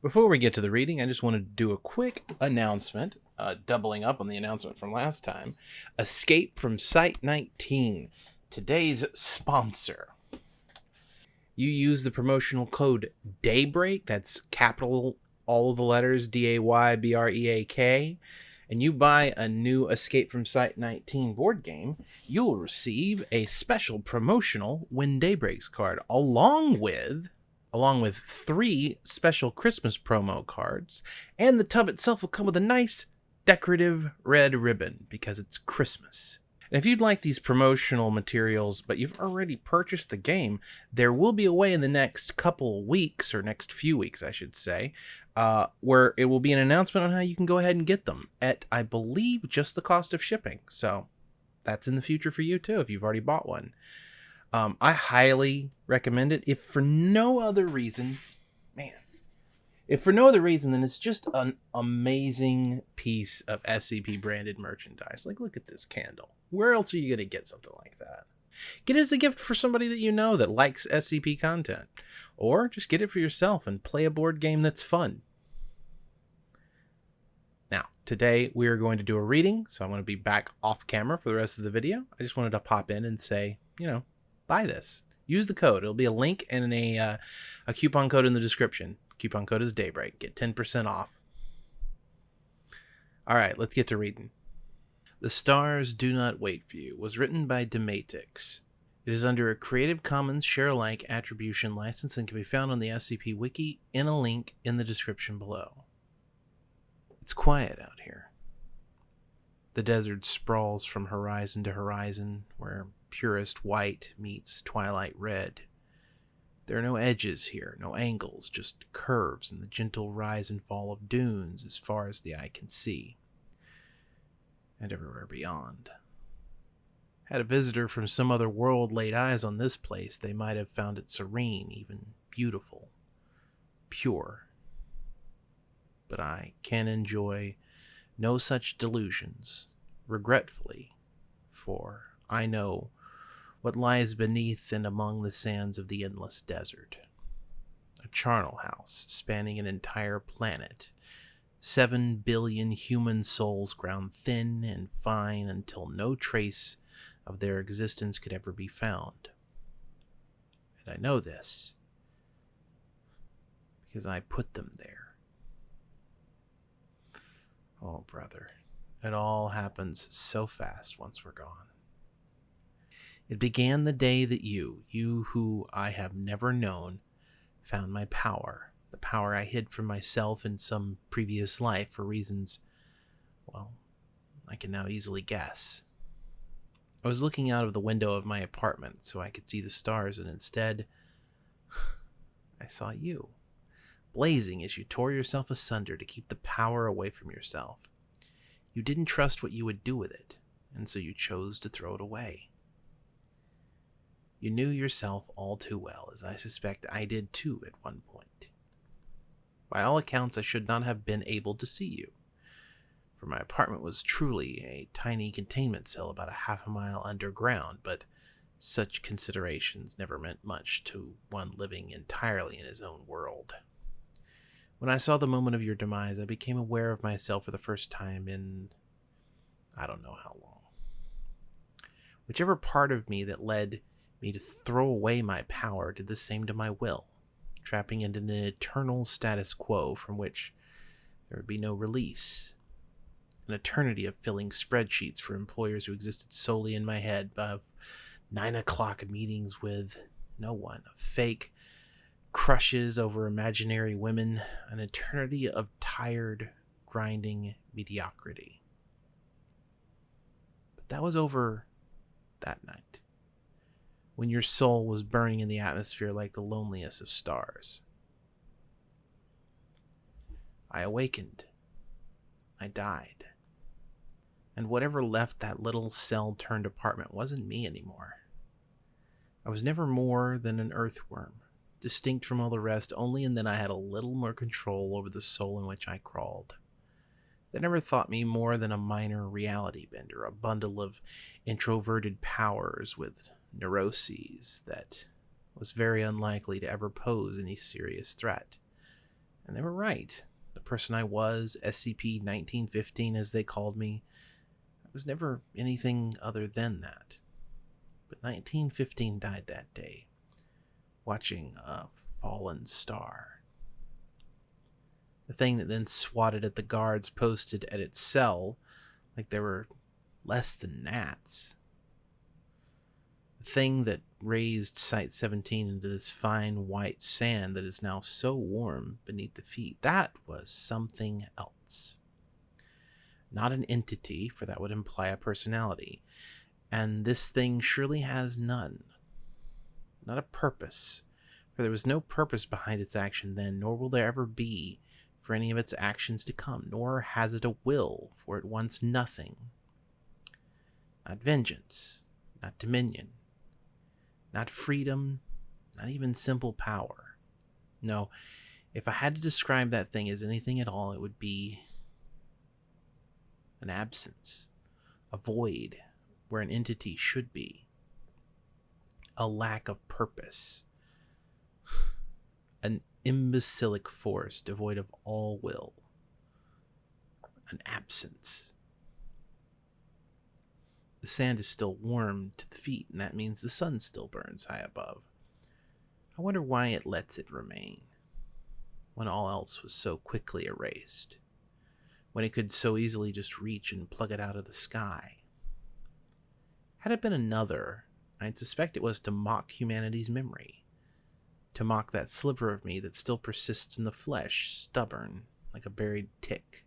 Before we get to the reading, I just want to do a quick announcement, uh, doubling up on the announcement from last time. Escape from Site 19, today's sponsor. You use the promotional code DAYBREAK, that's capital, all of the letters D A Y B R E A K, and you buy a new Escape from Site 19 board game, you will receive a special promotional When Day Breaks card along with along with three special Christmas promo cards, and the tub itself will come with a nice decorative red ribbon because it's Christmas. And if you'd like these promotional materials, but you've already purchased the game, there will be a way in the next couple weeks, or next few weeks, I should say, uh, where it will be an announcement on how you can go ahead and get them at, I believe, just the cost of shipping. So that's in the future for you too if you've already bought one. Um, I highly recommend it. If for no other reason, man, if for no other reason then it's just an amazing piece of SCP branded merchandise. Like, look at this candle. Where else are you going to get something like that? Get it as a gift for somebody that you know that likes SCP content. Or just get it for yourself and play a board game that's fun. Now, today we are going to do a reading, so I'm going to be back off camera for the rest of the video. I just wanted to pop in and say, you know, buy this. Use the code. It'll be a link and a, uh, a coupon code in the description. Coupon code is Daybreak. Get 10% off. All right, let's get to reading. The Stars Do Not Wait for You was written by Dmatix. It is under a Creative Commons share alike attribution license and can be found on the SCP Wiki in a link in the description below. It's quiet out here. The desert sprawls from horizon to horizon, where purest white meets twilight red. There are no edges here, no angles, just curves and the gentle rise and fall of dunes as far as the eye can see, and everywhere beyond. Had a visitor from some other world laid eyes on this place, they might have found it serene, even beautiful, pure. But I can enjoy no such delusions, regretfully, for I know what lies beneath and among the sands of the endless desert. A charnel house spanning an entire planet. Seven billion human souls ground thin and fine until no trace of their existence could ever be found. And I know this because I put them there. Oh, brother, it all happens so fast once we're gone. It began the day that you, you who I have never known, found my power, the power I hid from myself in some previous life for reasons, well, I can now easily guess. I was looking out of the window of my apartment so I could see the stars, and instead, I saw you, blazing as you tore yourself asunder to keep the power away from yourself. You didn't trust what you would do with it, and so you chose to throw it away. You knew yourself all too well, as I suspect I did too at one point. By all accounts, I should not have been able to see you, for my apartment was truly a tiny containment cell about a half a mile underground, but such considerations never meant much to one living entirely in his own world. When I saw the moment of your demise, I became aware of myself for the first time in I don't know how long. Whichever part of me that led me to throw away my power did the same to my will, trapping it in an eternal status quo from which there would be no release. An eternity of filling spreadsheets for employers who existed solely in my head, of nine o'clock meetings with no one, of fake crushes over imaginary women, an eternity of tired, grinding mediocrity. But that was over that night when your soul was burning in the atmosphere like the loneliest of stars. I awakened. I died. And whatever left that little cell turned apartment wasn't me anymore. I was never more than an earthworm, distinct from all the rest only in that I had a little more control over the soul in which I crawled. They never thought me more than a minor reality bender, a bundle of introverted powers with neuroses that was very unlikely to ever pose any serious threat, And they were right. The person I was, SCP 1915 as they called me, I was never anything other than that. But 1915 died that day, watching a fallen star. The thing that then swatted at the guards posted at its cell like they were less than gnats. Thing that raised Site 17 into this fine white sand that is now so warm beneath the feet, that was something else. Not an entity, for that would imply a personality. And this thing surely has none. Not a purpose, for there was no purpose behind its action then, nor will there ever be for any of its actions to come, nor has it a will, for it wants nothing. Not vengeance, not dominion, not freedom, not even simple power. No, if I had to describe that thing as anything at all, it would be an absence, a void where an entity should be, a lack of purpose, an imbecilic force devoid of all will, an absence. The sand is still warm to the feet, and that means the sun still burns high above. I wonder why it lets it remain when all else was so quickly erased, when it could so easily just reach and plug it out of the sky. Had it been another, I'd suspect it was to mock humanity's memory to mock that sliver of me that still persists in the flesh, stubborn, like a buried tick.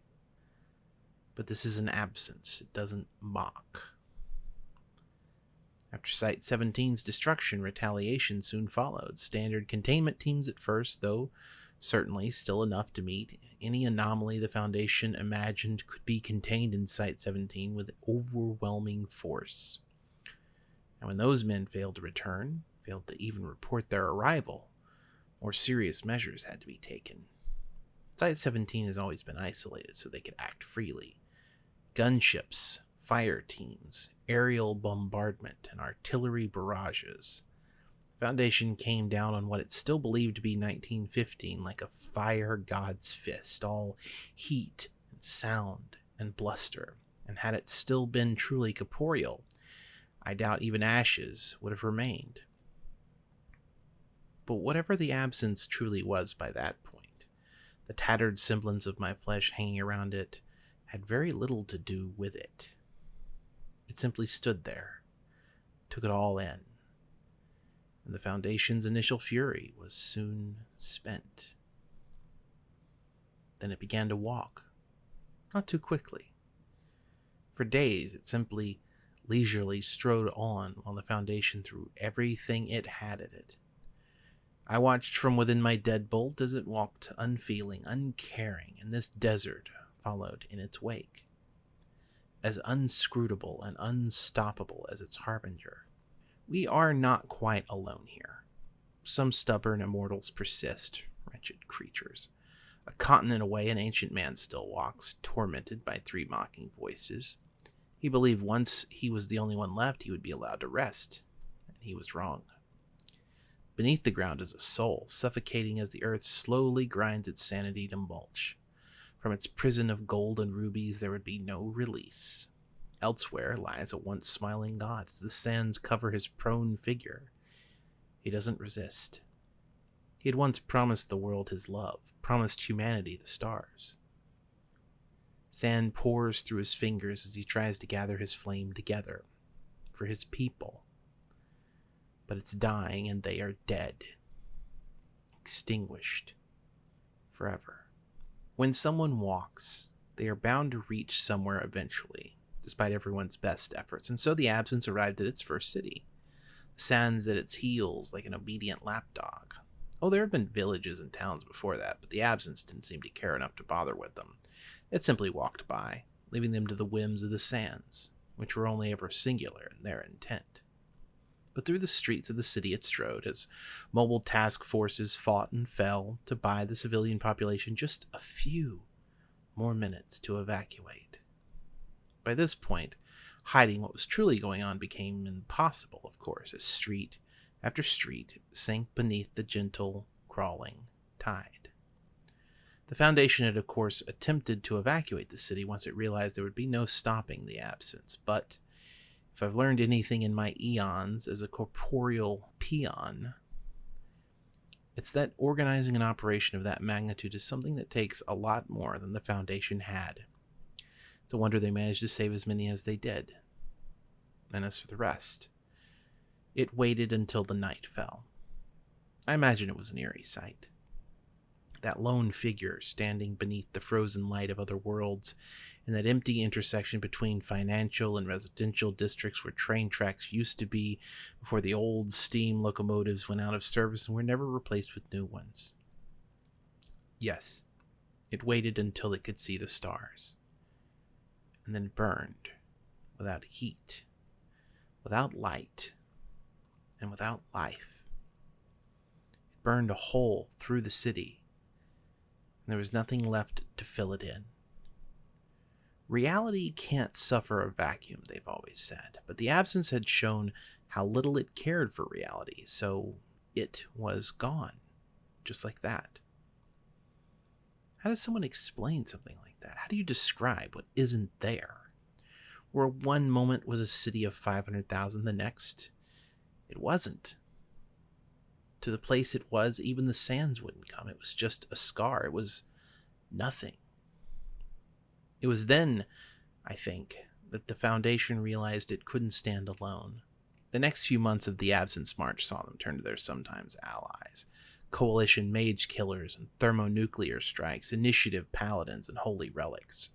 But this is an absence, it doesn't mock. After Site 17's destruction, retaliation soon followed. Standard containment teams at first, though certainly still enough to meet any anomaly the Foundation imagined could be contained in Site 17 with overwhelming force. And when those men failed to return, failed to even report their arrival, more serious measures had to be taken. Site 17 has always been isolated so they could act freely. Gunships, fire teams, aerial bombardment, and artillery barrages. The Foundation came down on what it still believed to be 1915 like a fire god's fist, all heat and sound and bluster. And had it still been truly corporeal, I doubt even ashes would have remained. But whatever the absence truly was by that point, the tattered semblance of my flesh hanging around it had very little to do with it. It simply stood there, took it all in, and the Foundation's initial fury was soon spent. Then it began to walk, not too quickly. For days, it simply leisurely strode on while the Foundation threw everything it had at it I watched from within my deadbolt as it walked unfeeling, uncaring, and this desert followed in its wake. As unscrutable and unstoppable as its harbinger. We are not quite alone here. Some stubborn immortals persist, wretched creatures. A continent away, an ancient man still walks, tormented by three mocking voices. He believed once he was the only one left, he would be allowed to rest, and he was wrong. Beneath the ground is a soul, suffocating as the earth slowly grinds its sanity to mulch. From its prison of gold and rubies there would be no release. Elsewhere lies a once smiling god as the sands cover his prone figure. He doesn't resist. He had once promised the world his love, promised humanity the stars. Sand pours through his fingers as he tries to gather his flame together for his people but it's dying and they are dead, extinguished forever. When someone walks, they are bound to reach somewhere eventually, despite everyone's best efforts, and so the absence arrived at its first city. The sands at its heels like an obedient lapdog. Oh, there have been villages and towns before that, but the absence didn't seem to care enough to bother with them. It simply walked by, leaving them to the whims of the sands, which were only ever singular in their intent but through the streets of the city it strode as mobile task forces fought and fell to buy the civilian population just a few more minutes to evacuate. By this point, hiding what was truly going on became impossible, of course, as street after street sank beneath the gentle, crawling tide. The Foundation had, of course, attempted to evacuate the city once it realized there would be no stopping the absence, but if I've learned anything in my eons as a corporeal peon, it's that organizing an operation of that magnitude is something that takes a lot more than the Foundation had. It's a wonder they managed to save as many as they did. And as for the rest, it waited until the night fell. I imagine it was an eerie sight that lone figure standing beneath the frozen light of other worlds in that empty intersection between financial and residential districts where train tracks used to be before the old steam locomotives went out of service and were never replaced with new ones. Yes, it waited until it could see the stars, and then burned without heat, without light, and without life. It burned a hole through the city and there was nothing left to fill it in. Reality can't suffer a vacuum, they've always said, but the absence had shown how little it cared for reality, so it was gone, just like that. How does someone explain something like that? How do you describe what isn't there? Where one moment was a city of 500,000, the next, it wasn't to the place it was, even the sands wouldn't come. It was just a scar. It was nothing. It was then, I think, that the Foundation realized it couldn't stand alone. The next few months of the Absence March saw them turn to their sometimes allies coalition mage killers and thermonuclear strikes, initiative paladins and holy relics,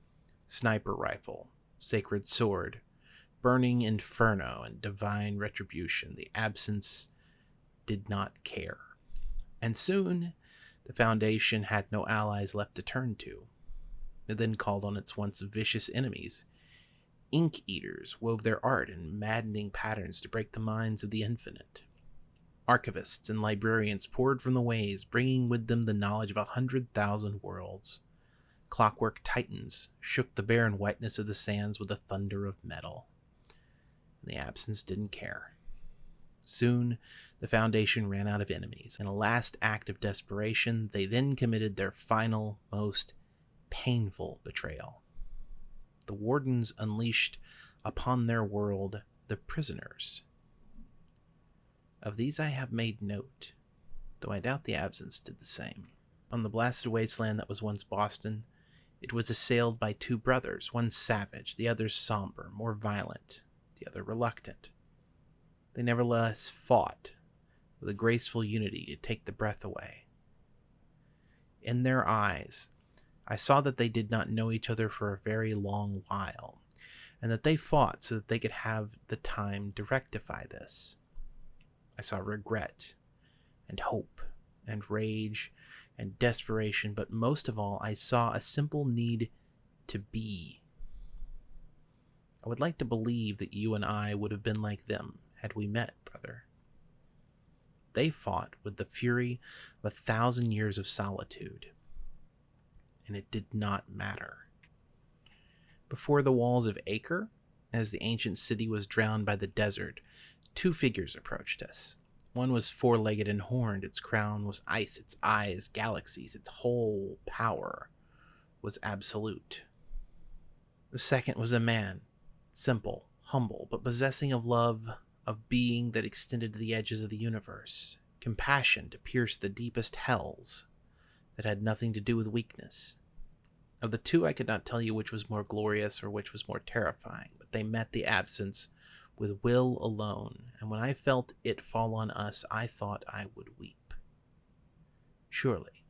sniper rifle, sacred sword, burning inferno, and divine retribution. The absence did not care. And soon, the Foundation had no allies left to turn to. Then called on its once vicious enemies. Ink eaters wove their art in maddening patterns to break the minds of the infinite. Archivists and librarians poured from the ways, bringing with them the knowledge of a hundred thousand worlds. Clockwork titans shook the barren whiteness of the sands with the thunder of metal. And the absence didn't care. Soon, the Foundation ran out of enemies. In a last act of desperation, they then committed their final, most painful betrayal. The Wardens unleashed upon their world the prisoners. Of these I have made note, though I doubt the absence did the same. On the blasted wasteland that was once Boston, it was assailed by two brothers, one savage, the other somber, more violent, the other reluctant. They nevertheless fought with a graceful unity to take the breath away. In their eyes, I saw that they did not know each other for a very long while, and that they fought so that they could have the time to rectify this. I saw regret, and hope, and rage, and desperation, but most of all, I saw a simple need to be. I would like to believe that you and I would have been like them had we met, brother. They fought with the fury of a thousand years of solitude, and it did not matter. Before the walls of Acre, as the ancient city was drowned by the desert, two figures approached us. One was four legged and horned, its crown was ice, its eyes galaxies, its whole power was absolute. The second was a man, simple, humble, but possessing of love, of being that extended to the edges of the universe, compassion to pierce the deepest hells that had nothing to do with weakness. Of the two, I could not tell you which was more glorious or which was more terrifying, but they met the absence with will alone, and when I felt it fall on us, I thought I would weep. Surely,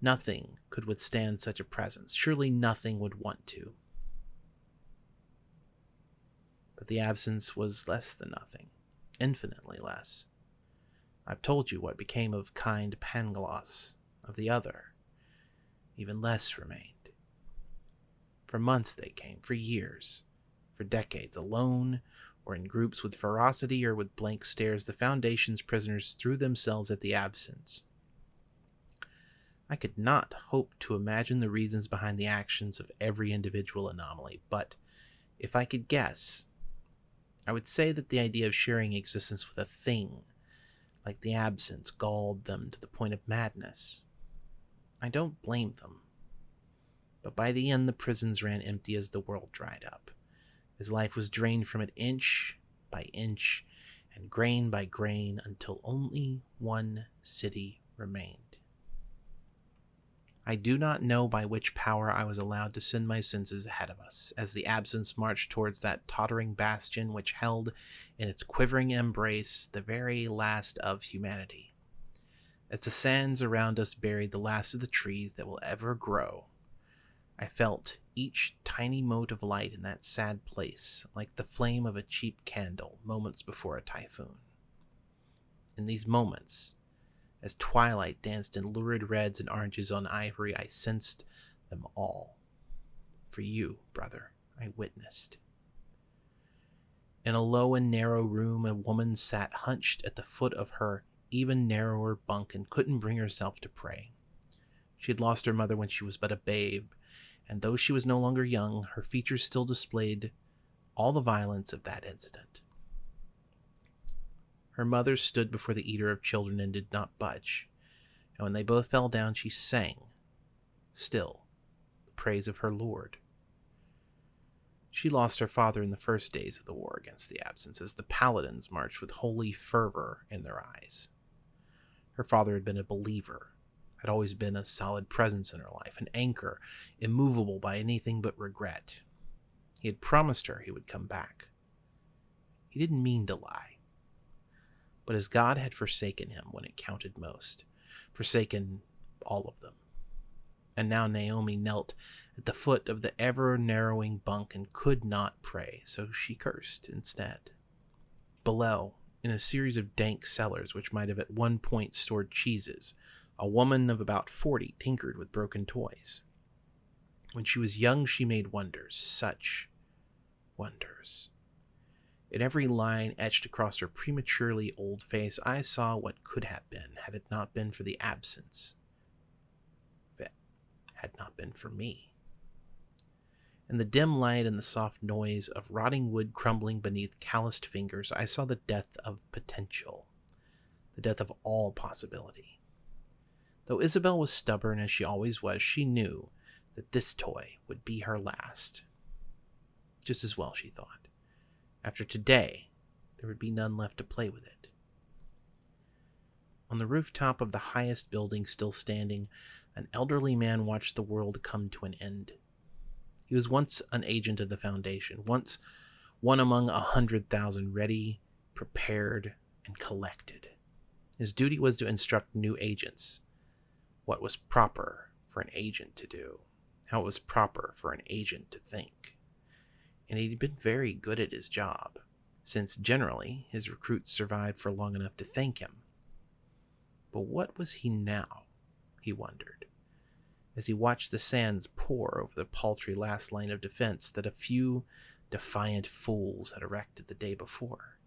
nothing could withstand such a presence. Surely nothing would want to. But the absence was less than nothing infinitely less. I've told you what became of kind Pangloss, of the other. Even less remained. For months they came, for years, for decades, alone or in groups with ferocity or with blank stares, the Foundation's prisoners threw themselves at the absence. I could not hope to imagine the reasons behind the actions of every individual anomaly, but if I could guess, I would say that the idea of sharing existence with a thing, like the absence, galled them to the point of madness. I don't blame them. But by the end, the prisons ran empty as the world dried up. His life was drained from it inch by inch and grain by grain until only one city remained. I do not know by which power I was allowed to send my senses ahead of us as the absence marched towards that tottering bastion which held in its quivering embrace the very last of humanity. As the sands around us buried the last of the trees that will ever grow, I felt each tiny mote of light in that sad place like the flame of a cheap candle moments before a typhoon. In these moments, as twilight danced in lurid reds and oranges on ivory, I sensed them all. For you, brother, I witnessed. In a low and narrow room, a woman sat hunched at the foot of her even narrower bunk and couldn't bring herself to pray. She had lost her mother when she was but a babe, and though she was no longer young, her features still displayed all the violence of that incident. Her mother stood before the eater of children and did not budge, and when they both fell down, she sang, still, the praise of her Lord. She lost her father in the first days of the war against the absence as the paladins marched with holy fervor in their eyes. Her father had been a believer, had always been a solid presence in her life, an anchor, immovable by anything but regret. He had promised her he would come back. He didn't mean to lie. But as God had forsaken him when it counted most, forsaken all of them. And now Naomi knelt at the foot of the ever narrowing bunk and could not pray, so she cursed instead. Below, in a series of dank cellars which might have at one point stored cheeses. A woman of about forty tinkered with broken toys. When she was young, she made wonders, such wonders. In every line etched across her prematurely old face, I saw what could have been had it not been for the absence. It had not been for me. In the dim light and the soft noise of rotting wood crumbling beneath calloused fingers, I saw the death of potential, the death of all possibility. Though Isabel was stubborn as she always was, she knew that this toy would be her last. Just as well, she thought. After today, there would be none left to play with it. On the rooftop of the highest building still standing, an elderly man watched the world come to an end. He was once an agent of the Foundation, once one among a hundred thousand ready, prepared, and collected. His duty was to instruct new agents what was proper for an agent to do, how it was proper for an agent to think. And he'd been very good at his job, since generally his recruits survived for long enough to thank him. But what was he now? He wondered as he watched the sands pour over the paltry last line of defense that a few defiant fools had erected the day before.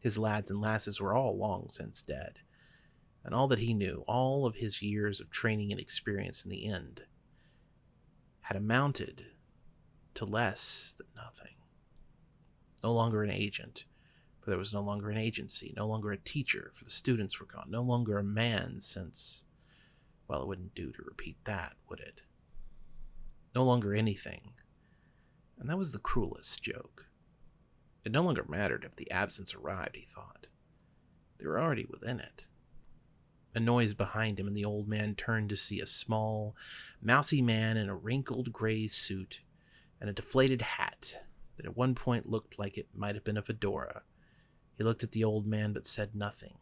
His lads and lasses were all long since dead, and all that he knew, all of his years of training and experience in the end, had amounted to less than nothing. No longer an agent, for there was no longer an agency, no longer a teacher, for the students were gone, no longer a man, since well, it wouldn't do to repeat that, would it? No longer anything. And that was the cruelest joke. It no longer mattered if the absence arrived, he thought. They were already within it. A noise behind him, and the old man turned to see a small, mousy man in a wrinkled gray suit and a deflated hat that at one point looked like it might have been a fedora. He looked at the old man but said nothing.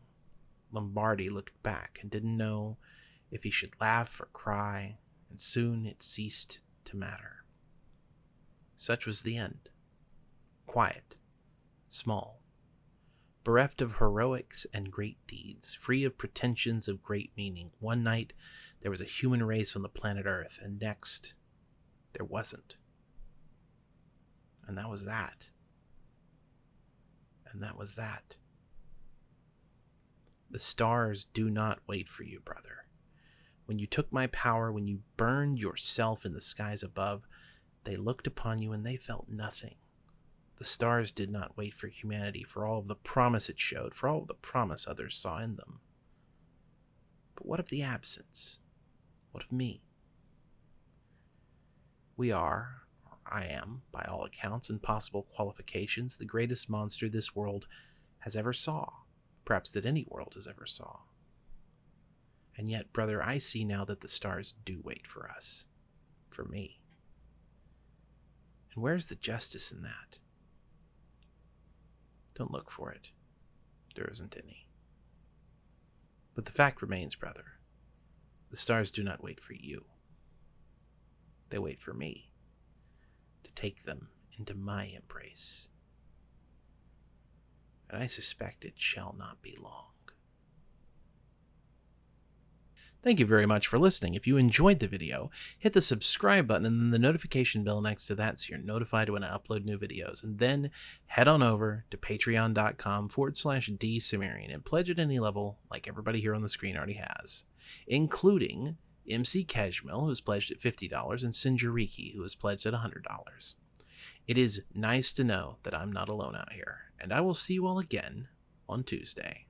Lombardi looked back and didn't know if he should laugh or cry, and soon it ceased to matter. Such was the end. Quiet, small, bereft of heroics and great deeds, free of pretensions of great meaning. One night there was a human race on the planet Earth, and next there wasn't. And that was that. And that was that. The stars do not wait for you, brother. When you took my power, when you burned yourself in the skies above, they looked upon you and they felt nothing. The stars did not wait for humanity, for all of the promise it showed, for all of the promise others saw in them. But what of the absence? What of me? We are, or I am, by all accounts and possible qualifications, the greatest monster this world has ever saw, perhaps that any world has ever saw. And yet, brother, I see now that the stars do wait for us, for me. And where's the justice in that? Don't look for it. There isn't any. But the fact remains, brother, the stars do not wait for you. They wait for me to take them into my embrace. And I suspect it shall not be long. Thank you very much for listening. If you enjoyed the video, hit the subscribe button and then the notification bell next to that so you're notified when I upload new videos. And then head on over to patreon.com forward slash dsumerian and pledge at any level like everybody here on the screen already has, including MC Keshmil, who's pledged at $50, and Sinjariki, who has pledged at $100. It is nice to know that I'm not alone out here, and I will see you all again on Tuesday.